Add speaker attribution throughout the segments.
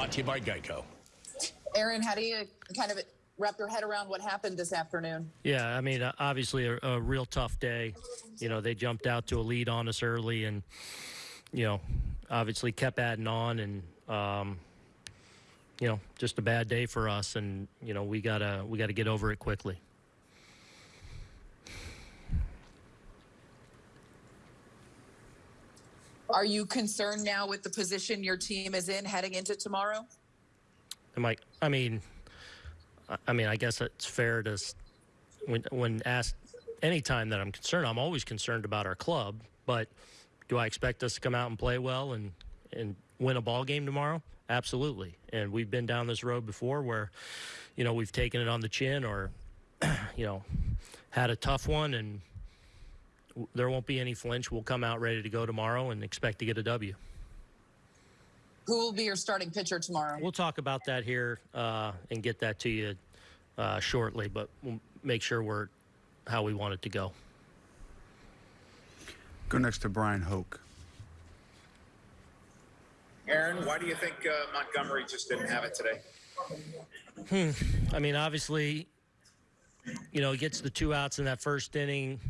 Speaker 1: brought to you by Geico.
Speaker 2: Aaron, how do you kind of wrap your head around what happened this afternoon?
Speaker 3: Yeah, I mean, uh, obviously a, a real tough day. You know, they jumped out to a lead on us early, and you know, obviously kept adding on, and um, you know, just a bad day for us, and you know, we gotta we gotta get over it quickly.
Speaker 2: Are you concerned now with the position your team is in heading into tomorrow?
Speaker 3: Am I? I mean, I- mean, I guess it's fair to when when asked any time that I'm concerned, I'm always concerned about our club. But do I expect us to come out and play well and and win a ball game tomorrow? Absolutely. And we've been down this road before where, you know, we've taken it on the chin or, you know, had a tough one and there won't be any flinch. We'll come out ready to go tomorrow and expect to get a W.
Speaker 2: Who will be your starting pitcher tomorrow?
Speaker 3: We'll talk about that here uh, and get that to you uh, shortly, but we'll make sure we're how we want it to go.
Speaker 4: Go next to Bryan Hoch.
Speaker 5: Aaron, why do you think uh, Montgomery just didn't have it today? Hmm.
Speaker 3: I mean, obviously, you know, he gets the two outs in that first inning.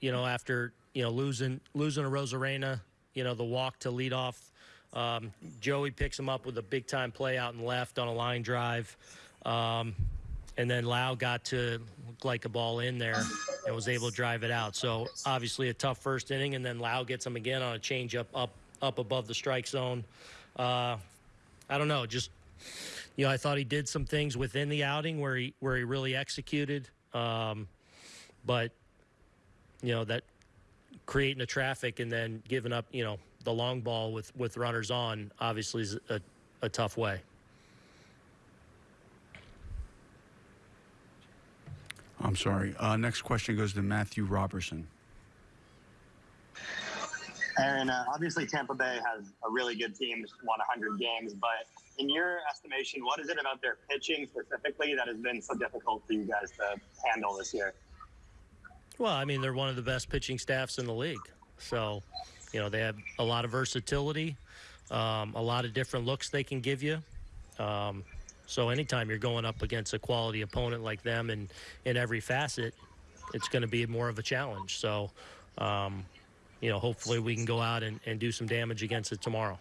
Speaker 3: You know, after you know losing losing Arozarena, you know, the walk to lead off. Um, Joey picks him up with a big time play out and left on a line drive. Um, and then Lowe got to look like a ball in there and was able to drive it out. So obviously a tough first inning, and then Lowe gets him again on a change up up up above the strike zone. Uh, I don't know, just you know, I thought he did some things within the outing where he where he really executed, um, but you know that creating the traffic and then giving up, you know, the long ball with with runners on obviously is a, a tough way.
Speaker 4: I'm sorry. Uh, next question goes to Matthew Robertson.
Speaker 6: Aaron, uh, obviously Tampa Bay has a really good team, just won 100 games, but in your estimation, what is it about their pitching specifically that has been so difficult for you guys to handle this year?
Speaker 3: Well, I mean, they're one of the best pitching staffs in the league. So, you know, they have a lot of versatility, um, a lot of different looks they can give you. Um, so, anytime you're going up against a quality opponent like them in, in every facet, it's going to be more of a challenge. So, um, you know, hopefully we can go out and, and do some damage against it tomorrow.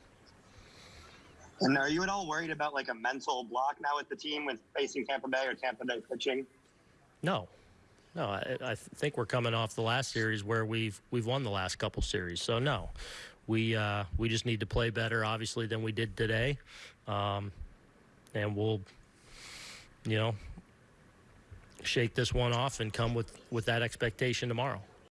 Speaker 6: And are you at all worried about like a mental block now with the team with facing Tampa Bay or Tampa Bay pitching?
Speaker 3: No, no. I, I think we're coming off the last series where we've we've won the last couple series. So no, we uh, we just need to play better, obviously, than we did today, um, and we'll, you know, shake this one off and come with with that expectation tomorrow.